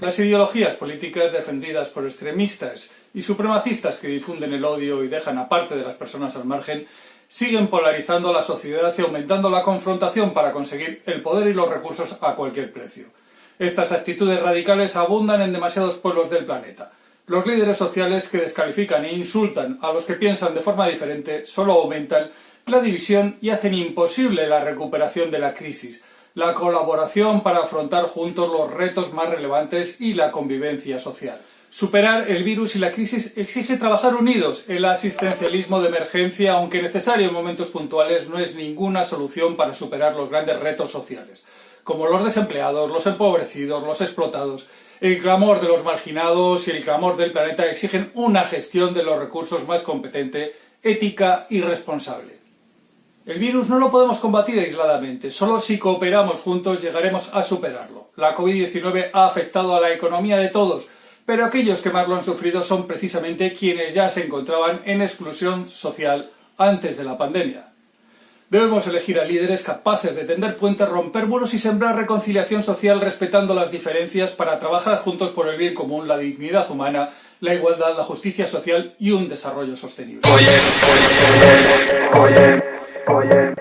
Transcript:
Las ideologías políticas defendidas por extremistas y supremacistas que difunden el odio y dejan a parte de las personas al margen siguen polarizando la sociedad y aumentando la confrontación para conseguir el poder y los recursos a cualquier precio. Estas actitudes radicales abundan en demasiados pueblos del planeta. Los líderes sociales que descalifican e insultan a los que piensan de forma diferente solo aumentan la división y hacen imposible la recuperación de la crisis, la colaboración para afrontar juntos los retos más relevantes y la convivencia social. Superar el virus y la crisis exige trabajar unidos. El asistencialismo de emergencia, aunque necesario en momentos puntuales, no es ninguna solución para superar los grandes retos sociales, como los desempleados, los empobrecidos, los explotados. El clamor de los marginados y el clamor del planeta exigen una gestión de los recursos más competente, ética y responsable. El virus no lo podemos combatir aisladamente, solo si cooperamos juntos llegaremos a superarlo. La COVID-19 ha afectado a la economía de todos, pero aquellos que más lo han sufrido son precisamente quienes ya se encontraban en exclusión social antes de la pandemia. Debemos elegir a líderes capaces de tender puentes, romper muros y sembrar reconciliación social respetando las diferencias para trabajar juntos por el bien común, la dignidad humana, la igualdad, la justicia social y un desarrollo sostenible.